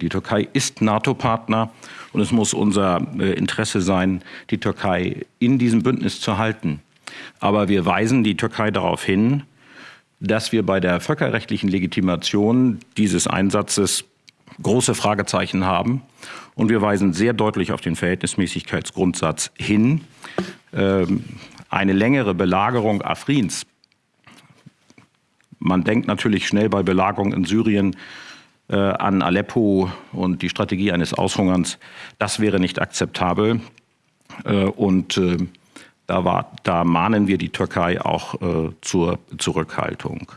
Die Türkei ist NATO-Partner und es muss unser äh, Interesse sein, die Türkei in diesem Bündnis zu halten. Aber wir weisen die Türkei darauf hin, dass wir bei der völkerrechtlichen Legitimation dieses Einsatzes große Fragezeichen haben. Und wir weisen sehr deutlich auf den Verhältnismäßigkeitsgrundsatz hin. Ähm, eine längere Belagerung Afrins, man denkt natürlich schnell bei Belagerung in Syrien äh, an Aleppo und die Strategie eines Aushungerns, das wäre nicht akzeptabel. Äh, und äh, da, war, da, mahnen wir die Türkei auch äh, zur Zurückhaltung.